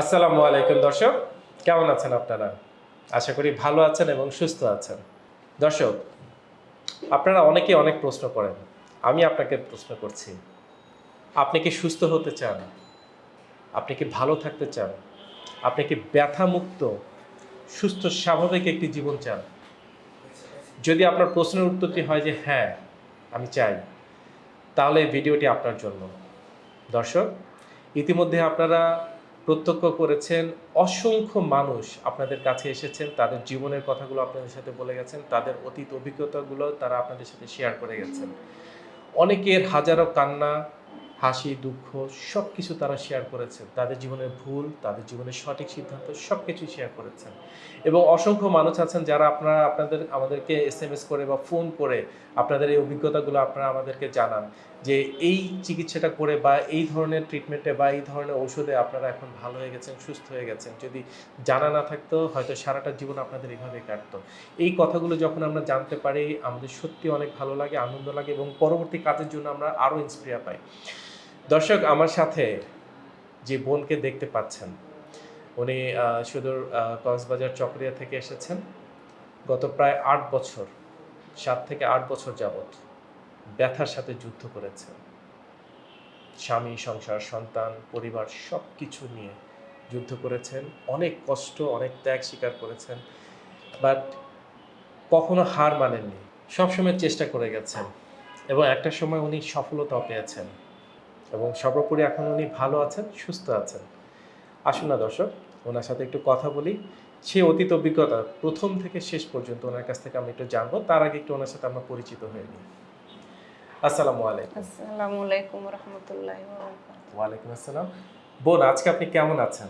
আসসালামু আলাইকুম, দর্শক। কেমন আছেন আপনারা? আশা করি ভালো আছেন এবং সুস্থ আছেন। দর্শক, আপনারা অনেকে অনেক প্রশ্ন করেন। আমি আপনাকে প্রশ্ন করছি, আপনি কি সুস্থ হতে চান? আপনি কি ভালো থাকতে চান? আপনি কি ব্যথামুক্ত, সুস্থ, স্বাভাবিক একটি জীবন চান? যদি আপনার প্রশ্নের উত্তরটি হয় যে হ্যাঁ আমি চাই, তাহলে ভিডিওটি আপনার জন্য। দর্শক, ইতিমধ্যে আপনারা প্রত্যক্ষ করেছেন, অসংখ্য মানুষ আপনাদের কাছে এসেছেন, তাদের জীবনের কথাগুলো আপনাদের সাথে বলে গেছেন, তাদের অতীত অভিজ্ঞতাগুলো তারা আপনাদের সাথে শেয়ার করে গেছেন। অনেকের হাজারো কান্না হাসি, দুঃখ সব কিছু তারা শেয়ার করেছেন। তাদের জীবনের ভুল, তাদের জীবনের সঠিক সিদ্ধান্ত সব কিছুই শেয়ার করেছেন। এবং অসংখ্য মানুষ আছেন যারা আপনারা, আপনাদের, আমাদেরকে এস এম এস করে বা ফোন করে আপনাদের এই অভিজ্ঞতাগুলো আপনারা আমাদেরকে জানান যে এই চিকিৎসাটা করে বা এই ধরনের ট্রিটমেন্টে বা এই ধরনের ঔষধে আপনারা এখন ভালো হয়ে গেছেন, সুস্থ হয়ে গেছেন। যদি জানা না থাকতো, হয়তো সারাটা জীবন আপনাদের এইভাবে কাটতো। এই কথাগুলো যখন আমরা জানতে পারি, আমাদের সত্যি অনেক ভালো লাগে, আনন্দ লাগে এবং পরবর্তী কাজের জন্য আমরা আরও ইন্সপিরিয়া পাই। দর্শক, আমার সাথে যে বোনকে দেখতে পাচ্ছেন, উনি সুদূর কক্সবাজার চকরিয়া থেকে এসেছেন। গত প্রায় আট বছর, সাত থেকে আট বছর যাবত ব্যথার সাথে যুদ্ধ করেছেন। স্বামী, সংসার, সন্তান, পরিবার সব কিছু নিয়ে যুদ্ধ করেছেন। অনেক কষ্ট, অনেক ত্যাগ স্বীকার করেছেন, বাট কখনো হার মানেননি। সবসময় চেষ্টা করে গেছেন এবং একটা সময় উনি সফলতাও পেয়েছেন। এবং সর্বোপরি এখন উনি ভালো আছেন সুস্থ আছেন। আসুন না দর্শক ওনার সাথে একটু কথা বলি। সে অতীত অভিজ্ঞতা প্রথম থেকে শেষ পর্যন্ত ওনার কাছ থেকে আমি একটু জানব তার আগে একটু ওনার সাথে আমরা পরিচিত হয়ে নিই। আসসালামু আলাইকুম। আসসালামু আলাইকুম রহমতুল্লাহ ওয়ালাইকুম আসসালাম। বোন আজকে আপনি কেমন আছেন?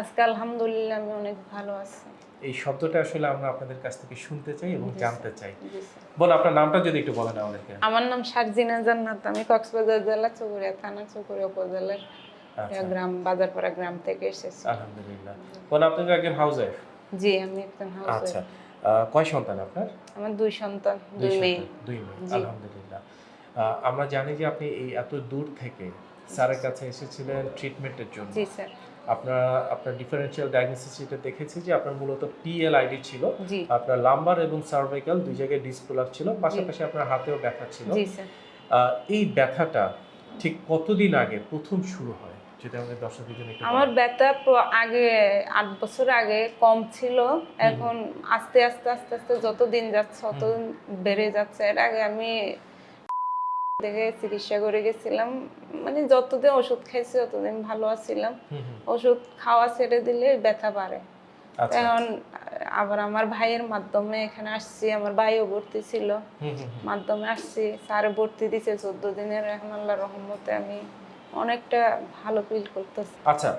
আজকে আলহামদুলিল্লাহ আমি অনেক ভালো আছি। এই শব্দটা আসলে আমরা আপনাদের কাছ থেকে শুনতে চাই এবং জানতে চাই। বোন আপনার নামটা যদি একটু বলেন আমাদেরকে। আমার নাম সারজিনা জান্নাত আমি কক্সবাজার জেলা চৌকুড়িয়া থানা চৌকুড়িয়া উপজেলার আচ্ছা। গ্রাম বাজারপাড়া গ্রাম থেকে এসেছি। আলহামদুলিল্লাহ। বোন আপনি তো একজন হাউস ওয়াইফ জি আমি একজন হাউস আচ্ছা। কয় সন্তান আপনার? আমার দুই সন্তান দুই মেয়ে। দুই মেয়ে। আলহামদুলিল্লাহ। আমরা জানি যে আপনি এই এত দূর থেকে স্যারের কাছে এসেছিলেন ট্রিটমেন্টের জন্য। জি স্যার। আপনার আপনার ডিফারেন্সিয়াল ডায়াগনোসিস যেটা দেখেছি যে আপনার মূলত পিএলআইডি ছিল আপনার লাম্বার এবং সার্ভাইকাল দুই জায়গায় ডিসপ্রোলাপ ছিল পাশাপাশি আপনার হাতেও ব্যথা ছিল। জি স্যার। এই ব্যথাটা ঠিক কতদিন আগে প্রথম শুরু হয়? যদি আমাদের দর্শকদের জন্য আমার ব্যথা আগে আট বছর আগে কম ছিল। এখন আস্তে আস্তে আস্তে আস্তে যত দিন যাচ্ছে তত বেড়ে যাচ্ছে। এর আগে আমি থেকে চিকিৎসা করে গেছিলাম। মানে যতদিন ওষুধ খাইছি ততদিন ভালো আছিলাম। ওষুধ খাওয়া ছেড়ে দিলে ব্যথা বাড়ে। আচ্ছা। এখন আবার আমার ভাইয়ের মাধ্যমে এখানে আসছি আমার ভাইও ভর্তি ছিল। মাধ্যমে আসছি স্যার ভর্তি দিছে চোদ্দ দিনের। এখন আল্লাহ রহমতে আমি অনেকটা ভালো ফিল করতেছে। আচ্ছা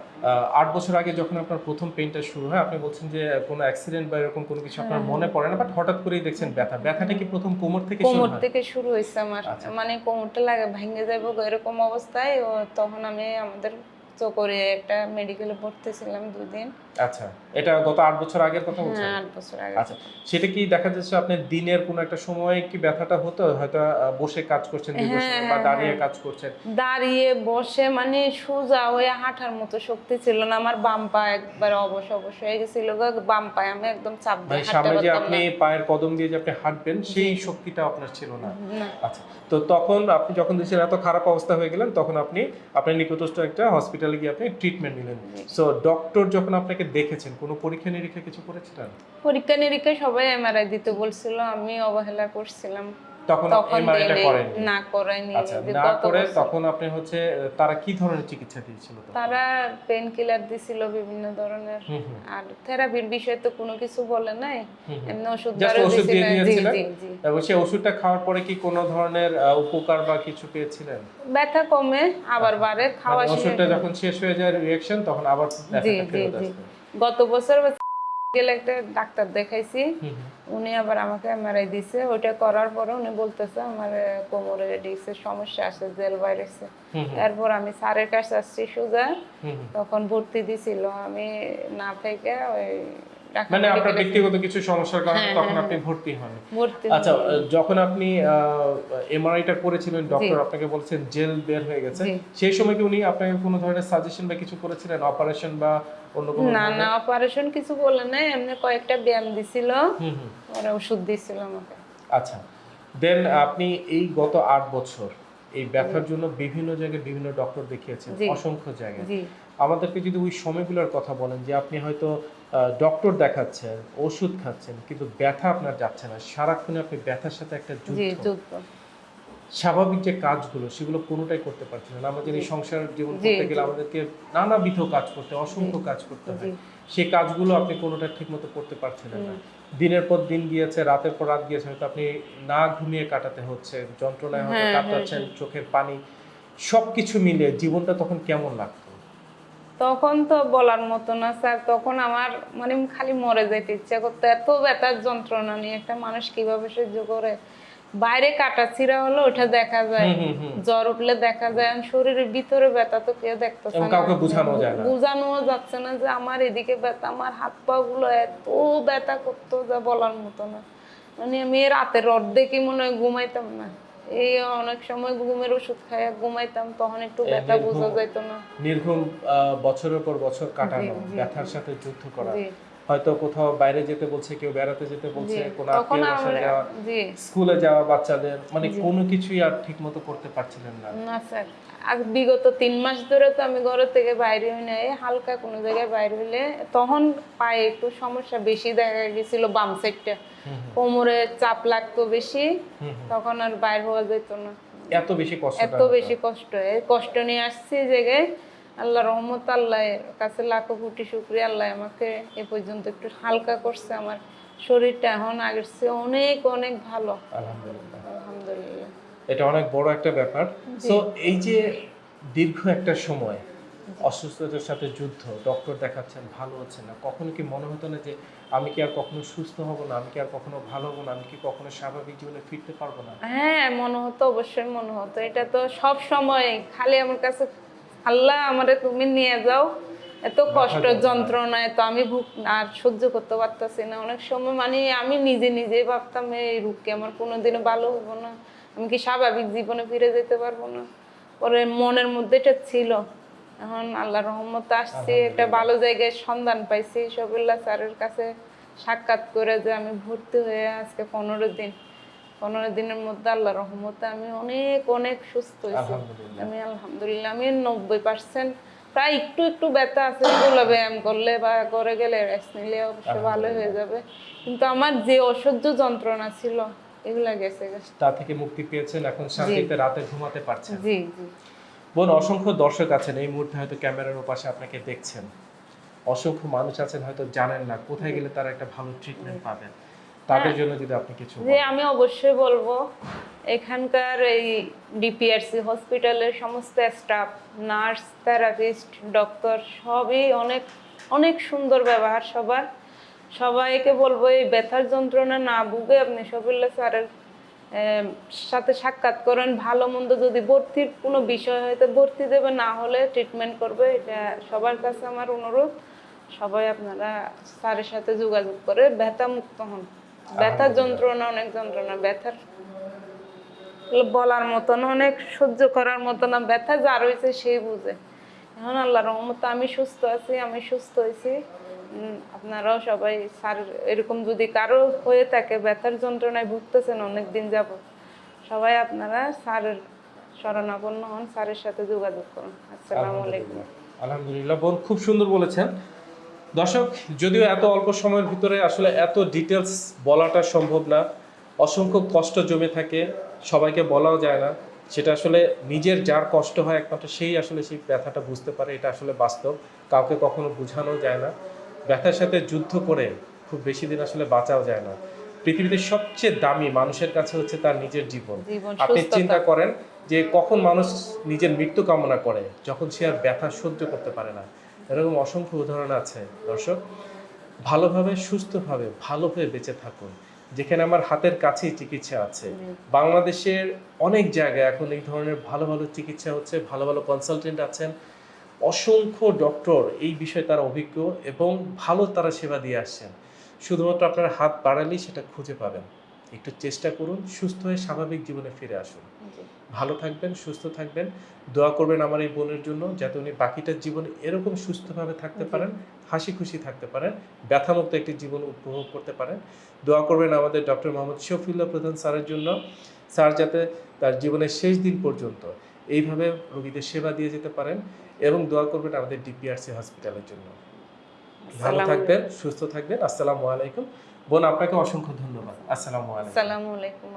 আট বছর আগে যখন আপনার প্রথম পেইন্টটা শুরু হয় আপনি বলছেন যে কোনো অ্যাক্সিডেন্ট বা এরকম কোনো কিছু আপনার হ্যাঁ, মনে পড়ে না বাট হঠাৎ করেই দেখছেন ব্যথা। ব্যথাটা কি প্রথম কোমর থেকে শুরু কোমর থেকে শুরু হয়েছে আমার। আচ্ছা। মানে কোমরটা লাগে ভেঙে যাব এরকম অবস্থায়। ও তখন আমি আমাদের তো করে একটা মেডিকেলে ভর্তি ছিলাম দুদিন আচ্ছা এটা গত আট বছর আগের কথা বলছেন? হ্যাঁ আট বছর আগে আচ্ছা সেটা কি দেখা যাচ্ছে আপনার দিনের কোনো একটা সময় কি ব্যথাটা হতো? হয়তো বসে কাজ করছেন দীর্ঘ হ্যাঁ, বা হ্যাঁ, দাঁড়িয়ে। কাজ করছেন। দাঁড়িয়ে বসে মানে সোজা হয়ে হাঁটার মতো শক্তি ছিল না। আমার বাম পা একবার অবশ অবশ হয়ে গেছিল বাম পায়ে আমি একদম চাপ মানে দিয়ে হাঁটতে আপনি পায়ের কদম দিয়ে যে আপনি হাঁটবেন সেই শক্তিটা আপনার ছিল না। না। আচ্ছা তো তখন আপনি যখন দেখছেন এত খারাপ অবস্থা হয়ে গেলেন তখন আপনি আপনার নিকটস্থ একটা হসপিটালে গিয়ে আপনি ট্রিটমেন্ট নিলেন। সো ডক্টর যখন আপনাকে দেখেছেন। কোনো পরীক্ষা নিরীক্ষা কিছু করেছিলেন? পরীক্ষা নিরীক্ষা সবাই এমআরআই দিতে বলছিল আমি অবহেলা করছিলাম। তখন এমআরআইটা করেন না করাইনি আচ্ছা না করে তখন আপনি হচ্ছে তারা কি ধরনের চিকিৎসা দিয়েছিল তারা পেন কিলার দিছিল বিভিন্ন ধরনের। আর থেরাপির বিষয়ে তো কোনো কিছু বলে নাই। এমনি ওষুধ ওষুধ দিয়ে দিয়েছিলেন? এবং সেই ওষুধটা খাওয়ার পরে কি কোনো ধরনের উপকার বা কিছু পেয়েছিলেন? ব্যথা কমে আবার বাড়ে খাওয়া মানে ওষুধটা যখন শেষ হয়ে যায় রিঅ্যাকশন তখন আবার ব্যথাটা জি আসবে গত বছর গেলে একটা ডাক্তার দেখাইছি। উনি আবার আমাকে এমআরআই দিছে ওইটা করার পরে উনি বলতেছে আমার কোমরে ডিস্কের সমস্যা আছে জেল ভাইরাসে হুম। আমি স্যারের কাছে আসছি সোজা। তখন ভর্তি দিছিল আমি না থেকে ওই মানে আপনার ব্যক্তিগত কিছু সমস্যার কারণে হ্যাঁ, তখন হ্যাঁ, আপনি ভর্তি হন আচ্ছা যখন আপনি এমআরআইটা করেছিলেন ডক্টর আপনাকে বলছেন জেল বের হয়ে গেছে সেই সময় কি উনি আপনাকে কোনো ধরনের সাজেশন বা কিছু করেছিলেন? অপারেশন বা অন্য কোনো না না অপারেশন কিছু বলে নাই এমনি কয়েকটা ব্যায়াম দিছিল। ওরা ওষুধ দিছিল আমাকে। আচ্ছা দেন আপনি এই গত আট বছর এই ব্যথার জন্য বিভিন্ন জায়গায় বিভিন্ন ডক্টর দেখিয়েছেন অসংখ্য জায়গায়। আমাদেরকে যদি ওই সময়গুলোর কথা বলেন যে আপনি হয়তো ডক্টর দেখাচ্ছেন ওষুধ খাচ্ছেন কিন্তু ব্যথা আপনার যাচ্ছে না। সারাক্ষণে আপনি ব্যথার সাথে একটা যুদ্ধ স্বাভাবিক যে কাজগুলো সেগুলো কোনোটাই করতে পারছেন না। আমাদের এই সংসার জীবন করতে গেলে আমাদেরকে নানাবিধ কাজ করতে অসংখ্য কাজ করতে হয়। সেই কাজগুলো আপনি কোনোটা ঠিকমতো করতে পারছেন না। দিনের পর দিন গিয়েছে রাতের পর রাত গিয়েছে হয়তো আপনি না ঘুমিয়ে কাটাতে হচ্ছে যন্ত্রণায় হয়তো হ্যাঁ, কাটাচ্ছেন চোখের পানি সবকিছু মিলে জীবনটা তখন কেমন লাগতো? তখন তো বলার মতো না স্যার। তখন আমার মানে খালি মরে যেতে ইচ্ছা করতো। এত ব্যথার যন্ত্রণা নিয়ে একটা মানুষ কীভাবে সহ্য করে? বাইরে কাটা ছিঁড়া হলো ওটা দেখা যায়। জ্বর উঠলে দেখা যায়। শরীরের ভিতরে ব্যথা তো কেউ দেখতেছে এবং না। কাউকে বোঝানো যায় না। বোঝানোও যাচ্ছে না যে আমার এদিকে ব্যথা আমার হাত পা গুলো এত ব্যথা করতো যা বলার মতো না। মানে আমি রাতের অর্ধেকই মনে হয় ঘুমাইতাম না। এই অনেক সময় ঘুমের ওষুধ খাইয়া ঘুমাইতাম তখন একটু ব্যথা বোঝা যাইতো না। নির্ঘুম বছরের পর বছর কাটানো ব্যথার সাথে যুদ্ধ করা। হয়তো কোথাও বাইরে যেতে বলছে কেউ বেড়াতে যেতে বলছে জি। কোনো আত্মীয় বাসায় যাওয়া স্কুলে যাওয়া বাচ্চাদের মানে কোনো কিছুই আর ঠিক মতো করতে পারছিলেন না। না স্যার। বিগত তিন মাস ধরে তো আমি ঘর থেকে বাইরে হই না এই হালকা কোনো জায়গায় বাইরে হইলে তখন পায়ে একটু সমস্যা বেশি দেখা গেছিল বাম সাইডটা কোমরে চাপ লাগতো বেশি। তখন আর বাইর হওয়া যেত না। এত বেশি কষ্ট এত বেশি কষ্ট এই কষ্ট নিয়ে আসছি জায়গায়। আল্লাহ রহমত আল্লাহর কাছে লাখো কোটি শুক্রিয়া আল্লাহ আমাকে এ পর্যন্ত একটু হালকা করছে। আমার শরীরটা এখন আগের চেয়ে অনেক অনেক ভালো। আলহামদুলিল্লাহ। আলহামদুলিল্লাহ। এটা অনেক বড় একটা ব্যাপার। তো এই যে দীর্ঘ একটা সময় অসুস্থতার সাথে যুদ্ধ ডক্টর দেখাচ্ছেন ভালো হচ্ছে না কখনো কি মনে হতো না যে আমি কি আর কখনো সুস্থ হব না আমি কি আর কখনো ভালো হব না আমি কি কখনো স্বাভাবিক জীবনে ফিরতে পারব না? হ্যাঁ মনে হতো অবশ্যই মনে হতো। এটা তো সব সময় খালি আমার কাছে আল্লাহ আমারে তুমি নিয়ে যাও। এত কষ্ট যন্ত্রণা। যন্ত্রণায় তো আমি ভুগ আর সহ্য করতে পারতাছি না। অনেক সময় মানে আমি নিজে নিজেই ভাবতাম এই রোগকে আমার কোনোদিনও ভালো হব না? আমি কি স্বাভাবিক জীবনে ফিরে যেতে পারব না? পরে মনের মধ্যে এটা ছিল। এখন আল্লাহ রহমত আসছে একটা ভালো জায়গায় সন্ধান পাইছি। সবিল্লা স্যারের কাছে সাক্ষাৎ করে যে আমি ভর্তি হয়ে আজকে পনেরো দিন। পনেরো দিনের মধ্যে আল্লাহ রহমতে আমি অনেক অনেক সুস্থ হয়েছি। আমি আলহামদুলিল্লাহ আমি নব্বই পার্সেন্ট প্রায় একটু একটু ব্যথা আছে যেগুলো ব্যায়াম করলে বা করে গেলে রেস্ট নিলে অবশ্য ভালো হয়ে যাবে। কিন্তু আমার যে অসহ্য যন্ত্রণা ছিল এগুলা গেছে তা থেকে মুক্তি পেয়েছেন এখন শান্তিতে রাতে ঘুমাতে পারছেন। জি জি। বোন অসংখ্য দর্শক আছেন এই মুহূর্তে হয়তো ক্যামেরার ওপাশে আপনাকে দেখছেন। অসংখ্য মানুষ আছেন হয়তো জানেন না কোথায় গেলে তারা একটা ভালো ট্রিটমেন্ট পাবেন। তাদের জন্য যদি আপনি কিছু যে আমি অবশ্যই বলব এখানকার এই ডিপিআরসি হসপিটালের সমস্ত স্টাফ নার্স থেরাপিস্ট ডক্টর সবই অনেক অনেক সুন্দর ব্যবহার সবার। সবাইকে বলব এই ব্যথার যন্ত্রণা না ভুগে আপনি সবিল্লা স্যারের সাথে সাক্ষাৎ করেন। ভালো মন্দ যদি ভর্তির কোনো বিষয় হয়তো ভর্তি দেবে না হলে ট্রিটমেন্ট করবে। এটা সবার কাছে আমার অনুরোধ। সবাই আপনারা স্যারের সাথে যোগাযোগ করে ব্যথা মুক্ত হন। ব্যথার যন্ত্রণা অনেক যন্ত্রণা। ব্যথার বলার মতন অনেক সহ্য করার মতো না ব্যথা যার হয়েছে সেই বুঝে। এখন আল্লাহ রহমত আমি সুস্থ আছি আমি সুস্থ হয়েছি আপনারাও সবাই স্যার এরকম যদি কারও হয়ে থাকে, ব্যথার যন্ত্রণায় ভুগতেছেন অনেক দিন যাব সবাই আপনারা স্যারের শরণাপন্ন হন, স্যারের সাথে যোগাযোগ করুন। আসসালামু আলাইকুম। আলহামদুলিল্লাহ। বোন খুব সুন্দর বলেছেন। দর্শক, যদিও এত অল্প সময়ের ভিতরে আসলে এত ডিটেলস বলাটা সম্ভব না, অসংখ্য কষ্ট জমে থাকে, সবাইকে বলাও যায় না। সেটা আসলে নিজের যার কষ্ট হয় একমাত্র সেই আসলে সেই ব্যথাটা বুঝতে পারে, এটা আসলে বাস্তব, কাউকে কখনো বোঝানো যায় না। ব্যথার সাথে যুদ্ধ করে খুব বেশি দিন আসলে বাঁচাও যায় না। পৃথিবীতে সবচেয়ে দামি মানুষের কাছে হচ্ছে তার নিজের জীবন। আপনি চিন্তা করেন যে কখন মানুষ নিজের মৃত্যু কামনা করে যখন সে আর ব্যথা সহ্য করতে পারে না। এরকম অসংখ্য উদাহরণ আছে দর্শক। ভালোভাবে সুস্থভাবে ভালোভাবে বেঁচে থাকুন। যেখানে আমার হাতের কাছেই চিকিৎসা আছে। বাংলাদেশের অনেক জায়গায় এখন এই ধরনের ভালো ভালো চিকিৎসা হচ্ছে ভালো ভালো কনসালটেন্ট আছেন। অসংখ্য ডক্টর এই বিষয়ে তারা অভিজ্ঞ এবং ভালো তারা সেবা দিয়ে আসছেন। শুধুমাত্র আপনার হাত বাড়ালেই সেটা খুঁজে পাবেন। একটু চেষ্টা করুন সুস্থ হয়ে স্বাভাবিক জীবনে ফিরে আসুন। ভালো থাকবেন সুস্থ থাকবেন। দোয়া করবেন আমার এই বোনের জন্য যাতে উনি বাকিটা জীবন এরকম সুস্থভাবে থাকতে পারেন হাসি খুশি থাকতে পারেন ব্যথামুক্ত একটি জীবন উপভোগ করতে পারেন। দোয়া করবেন আমাদের ডক্টর মোহাম্মদ শফিউল্লাহ প্রধান স্যারের জন্য। স্যার যাতে তার জীবনের শেষ দিন পর্যন্ত এইভাবে রোগীদের সেবা দিয়ে যেতে পারেন এবং দোয়া করবেন আমাদের ডিপিআরসি হসপিটালের জন্য। ভালো থাকবেন সুস্থ থাকবেন। আসসালামু আলাইকুম। বোন আপনাকে অসংখ্য ধন্যবাদ। আসসালামু আলাইকুম। আসসালামু আলাইকুম